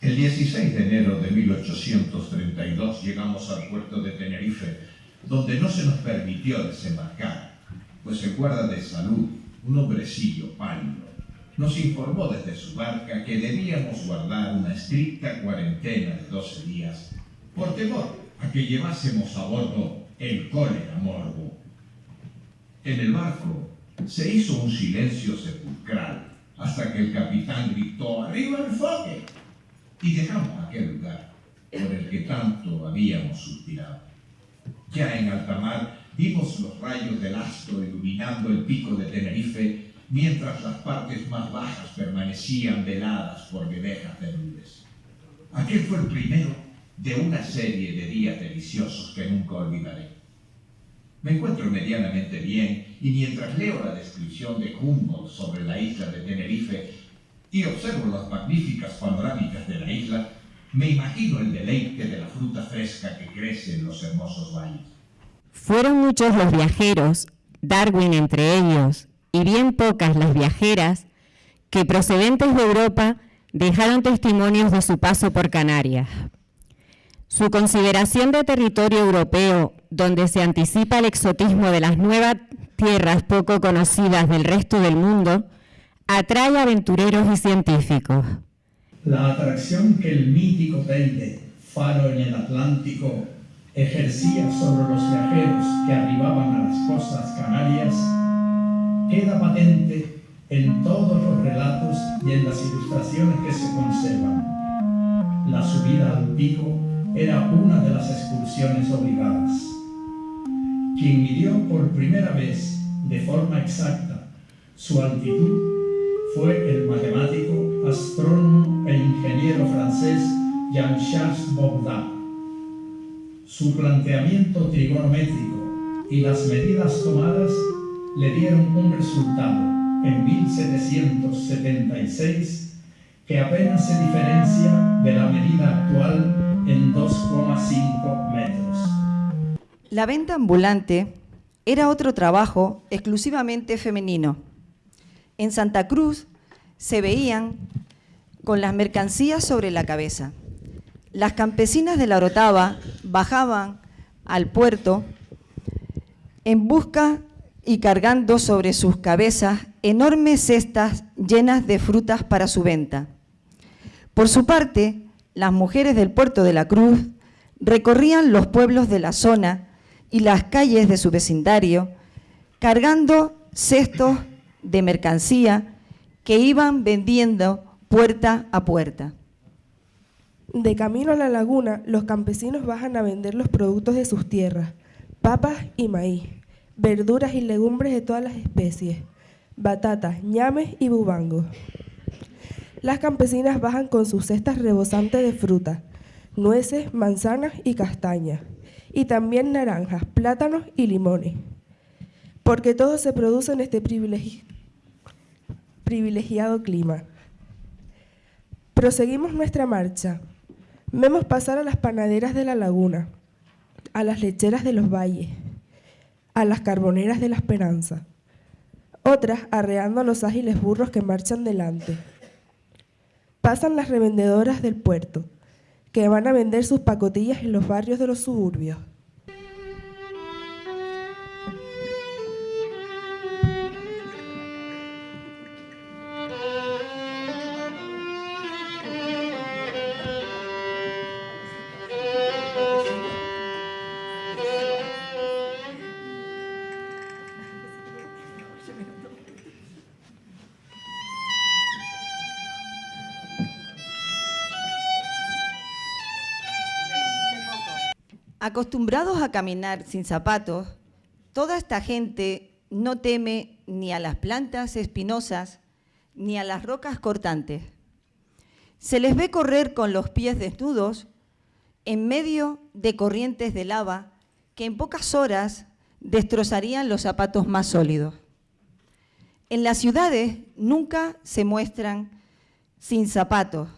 El 16 de enero de 1832 llegamos al puerto de Tenerife, donde no se nos permitió desembarcar, pues el guarda de salud, un hombrecillo pálido, nos informó desde su barca que debíamos guardar una estricta cuarentena de 12 días por temor a que llevásemos a bordo el cólera morbo. En el barco se hizo un silencio sepulcral hasta que el capitán gritó ¡Arriba el foque! y dejamos aquel lugar por el que tanto habíamos suspirado. Ya en alta mar vimos los rayos del astro iluminando el pico de Tenerife mientras las partes más bajas permanecían veladas por vedejas de nubes. Aquel fue el primero de una serie de días deliciosos que nunca olvidaré. Me encuentro medianamente bien y mientras leo la descripción de Humboldt sobre la isla de Tenerife y observo las magníficas panorámicas de la isla, me imagino el deleite de la fruta fresca que crece en los hermosos valles. Fueron muchos los viajeros, Darwin entre ellos, y bien pocas las viajeras, que procedentes de Europa dejaron testimonios de su paso por Canarias. Su consideración de territorio europeo, donde se anticipa el exotismo de las nuevas tierras poco conocidas del resto del mundo, atrae aventureros y científicos. La atracción que el mítico faro en el Atlántico, ejercía sobre los viajeros que arribaban a las costas canarias, queda patente en todos los relatos y en las ilustraciones que se conservan. La subida al pico era una de las excursiones obligadas. Quien midió por primera vez, de forma exacta, su altitud fue el matemático, astrónomo e ingeniero francés Jean-Charles Baudin. Su planteamiento trigonométrico y las medidas tomadas le dieron un resultado en 1776 que apenas se diferencia de la medida actual en 2,5 metros. La venta ambulante era otro trabajo exclusivamente femenino. En Santa Cruz se veían con las mercancías sobre la cabeza. Las campesinas de la Orotava bajaban al puerto en busca y cargando sobre sus cabezas enormes cestas llenas de frutas para su venta. Por su parte, las mujeres del puerto de la Cruz recorrían los pueblos de la zona y las calles de su vecindario cargando cestos de mercancía que iban vendiendo puerta a puerta. De camino a la laguna, los campesinos bajan a vender los productos de sus tierras, papas y maíz, verduras y legumbres de todas las especies, batatas, ñames y bubangos. Las campesinas bajan con sus cestas rebosantes de fruta, nueces, manzanas y castañas, y también naranjas, plátanos y limones, porque todo se produce en este privilegiado clima. Proseguimos nuestra marcha. Vemos pasar a las panaderas de la laguna, a las lecheras de los valles, a las carboneras de la esperanza, otras arreando a los ágiles burros que marchan delante pasan las revendedoras del puerto, que van a vender sus pacotillas en los barrios de los suburbios. Acostumbrados a caminar sin zapatos, toda esta gente no teme ni a las plantas espinosas ni a las rocas cortantes. Se les ve correr con los pies desnudos en medio de corrientes de lava que en pocas horas destrozarían los zapatos más sólidos. En las ciudades nunca se muestran sin zapatos,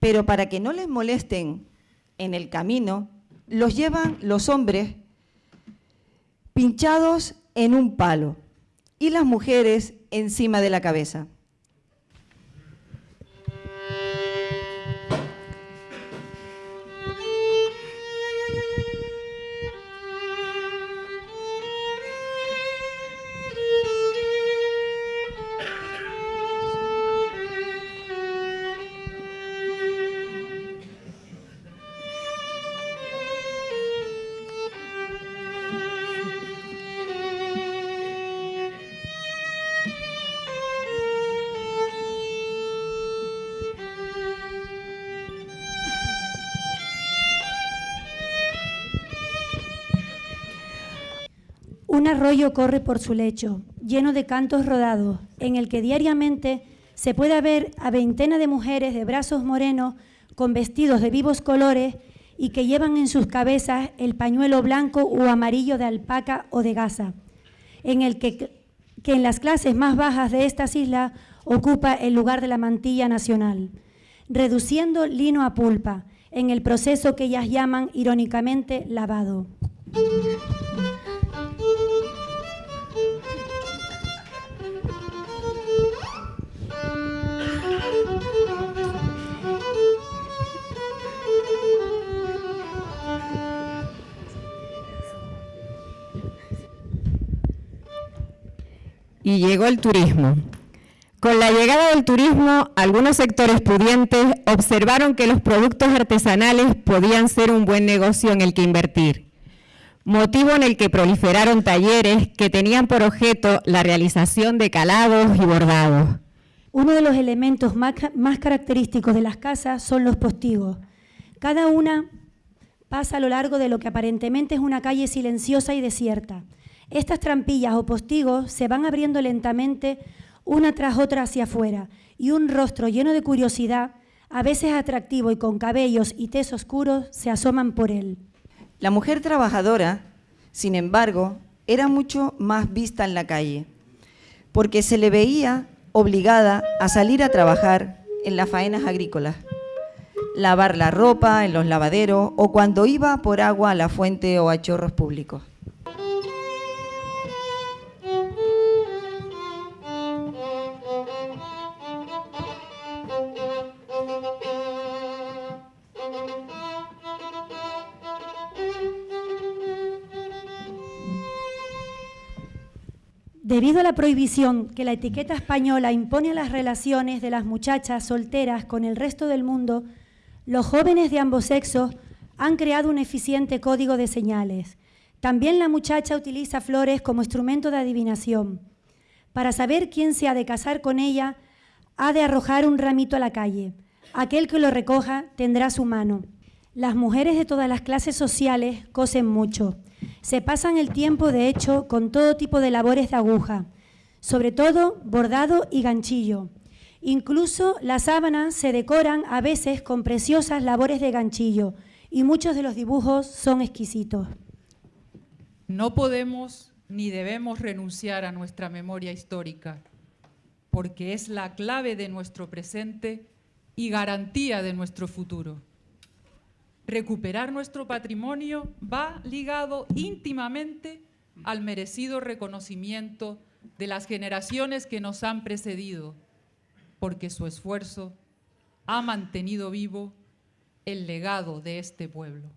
pero para que no les molesten en el camino, los llevan los hombres pinchados en un palo, y las mujeres encima de la cabeza. Un arroyo corre por su lecho, lleno de cantos rodados, en el que diariamente se puede ver a veintena de mujeres de brazos morenos con vestidos de vivos colores y que llevan en sus cabezas el pañuelo blanco o amarillo de alpaca o de gasa, en el que, que en las clases más bajas de estas islas ocupa el lugar de la mantilla nacional, reduciendo lino a pulpa, en el proceso que ellas llaman irónicamente lavado. Y llegó el turismo. Con la llegada del turismo, algunos sectores pudientes observaron que los productos artesanales podían ser un buen negocio en el que invertir, motivo en el que proliferaron talleres que tenían por objeto la realización de calados y bordados. Uno de los elementos más, característicos de las casas son los postigos. Cada una pasa a lo largo de lo que aparentemente es una calle silenciosa y desierta. Estas trampillas o postigos se van abriendo lentamente una tras otra hacia afuera y un rostro lleno de curiosidad, a veces atractivo y con cabellos y tez oscuros, se asoman por él. La mujer trabajadora, sin embargo, era mucho más vista en la calle, porque se le veía obligada a salir a trabajar en las faenas agrícolas, lavar la ropa en los lavaderos o cuando iba por agua a la fuente o a chorros públicos. Debido a la prohibición que la etiqueta española impone a las relaciones de las muchachas solteras con el resto del mundo, los jóvenes de ambos sexos han creado un eficiente código de señales. También la muchacha utiliza flores como instrumento de adivinación. Para saber quién se ha de casar con ella, ha de arrojar un ramito a la calle. Aquel que lo recoja tendrá su mano. Las mujeres de todas las clases sociales cosen mucho. Se pasan el tiempo, de hecho, con todo tipo de labores de aguja, sobre todo bordado y ganchillo. Incluso las sábanas se decoran a veces con preciosas labores de ganchillo y muchos de los dibujos son exquisitos. No podemos ni debemos renunciar a nuestra memoria histórica, porque es la clave de nuestro presente y garantía de nuestro futuro recuperar nuestro patrimonio va ligado íntimamente al merecido reconocimiento de las generaciones que nos han precedido, porque su esfuerzo ha mantenido vivo el legado de este pueblo.